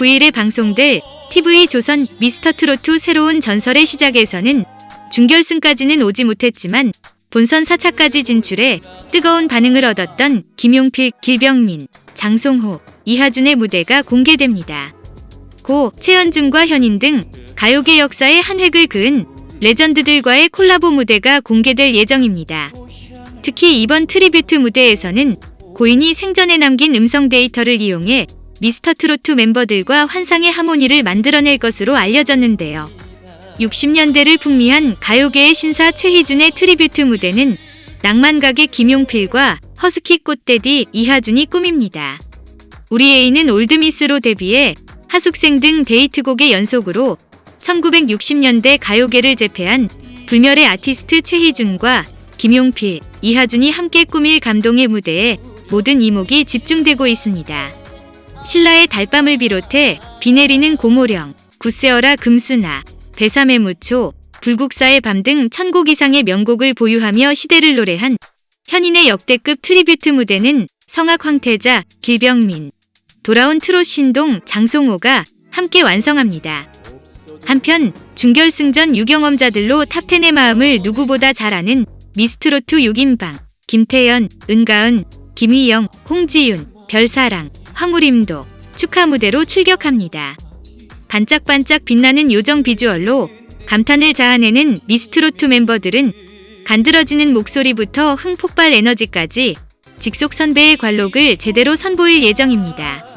9일에 방송될 TV 조선 미스터트롯 새로운 전설의 시작에서는 준결승까지는 오지 못했지만 본선 4차까지 진출해 뜨거운 반응을 얻었던 김용필, 길병민, 장송호, 이하준의 무대가 공개됩니다. 고 최희준과 현인 등 가요계 역사의 한 획을 그은 레전드들과의 콜라보 무대가 공개될 예정입니다. 특히 이번 tribute 무대에서는 고인이 생전에 남긴 음성 데이터를 이용해 미스터트롯 멤버들과 환상의 하모니를 만들어낼 것으로 알려졌는데요. 60년대를 풍미한 가요계의 신사 최희준의 tribute 무대는 낭만가객 김용필과 허스키 꽃대디 이하준이 꾸밉니다. 우리 애인은 올드미스로 데뷔해 하숙생 등 히트곡의 연속으로 1960년대 가요계를 제패한 불멸의 아티스트 최희준과 김용필, 이하준이 함께 꾸밀 감동의 무대에 모든 이목이 집중되고 있습니다. 신라의 달밤을 비롯해 비 내리는 고모령, 굳세어라 금순아, 베사메 무초, 불국사의 밤 등 천곡 이상의 명곡을 보유하며 시대를 노래한 현인의 역대급 tribute 무대는 성악 황태자, 길병민, 돌아온 트롯 신동 장송호가 함께 완성합니다. 한편 준결승전 유경험자들로 탑10의 마음을 누구보다 잘 아는 미스트로트 6인방 김태연, 은가은, 김희영, 홍지윤, 별사랑, 황우림도 축하 무대로 출격합니다. 반짝반짝 빛나는 요정 비주얼로 감탄을 자아내는 미스트로트 멤버들은 간드러지는 목소리부터 흥폭발 에너지까지 직속 선배의 관록을 제대로 선보일 예정입니다.